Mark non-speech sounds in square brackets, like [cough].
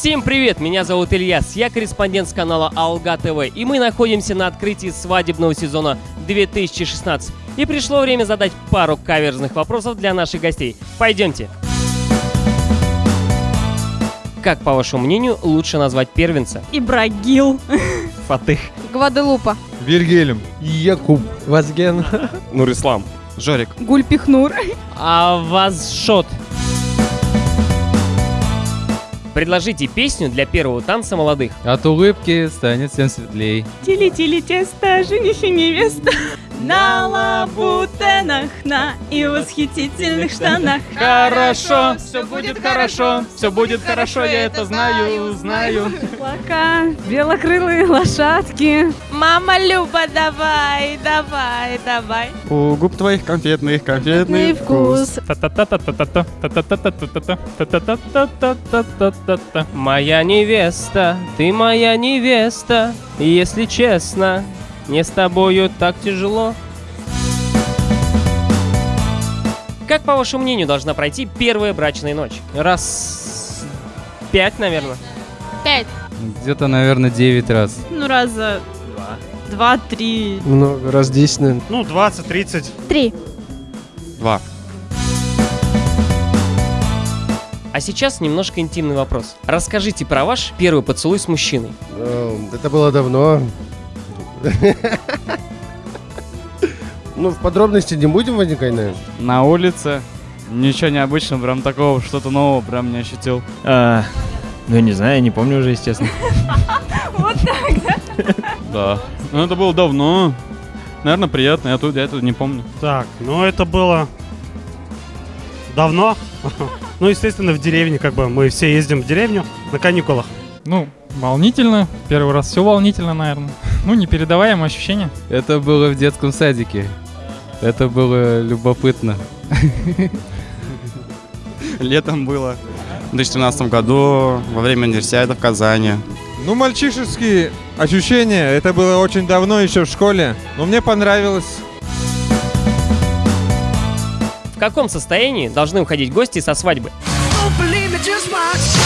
Всем привет, меня зовут Ильяс, я корреспондент с канала Алга ТВ, и мы находимся на открытии свадебного сезона 2016. И пришло время задать пару каверзных вопросов для наших гостей. Пойдемте. Как, по вашему мнению, лучше назвать первенца? Ибрагил. [laughs] Фатых. Гваделупа. Вильгельм. Якуб. Вазген. Нурислам. Жорик. Гульпихнур. А вас шот. Предложите песню для первого танца молодых. От улыбки станет всем светлей. Тили-тили тесто, жених и невеста. На лабутенах, на и восхитительных штанах. Хорошо, все будет хорошо, все будет хорошо, я это знаю, знаю. Плака, белокрылые лошадки. Мама Люба, давай, давай, давай. У губ твоих конфетных, Конфетный вкус. Та-та-та-та-та-та, Моя невеста, ты моя невеста. Если честно, мне с тобою так тяжело. Как, по вашему мнению, должна пройти первая брачная ночь? Раз... Пять, наверное. Пять. Где-то, наверное, 9 раз. Ну, раза два-три. Много, раз 10, наверное. Ну, 20-30. Три. Два. А сейчас немножко интимный вопрос. Расскажите про ваш первый поцелуй с мужчиной. Э, Это было давно. Ну, в подробности не будем вникать, наверное. На улице. Ничего необычного, прям такого, что-то нового прям не ощутил. А, ну, я не знаю, я не помню уже, естественно. [laughs] Да. [laughs] Ну, это было давно. Наверное, приятно, я тут, я тут не помню. Так, ну это было давно. [laughs] Ну, естественно, в деревне, как бы мы все ездим в деревню на каникулах. Ну, волнительно. Первый раз все волнительно, наверное. Ну, непередаваемое ощущение. Это было в детском садике. Это было любопытно. Летом было. В 2013 году, во время универсиады в Казани. Ну, мальчишеские ощущения, это было очень давно, еще в школе. Но мне понравилось. В каком состоянии должны уходить гости со свадьбы? Don't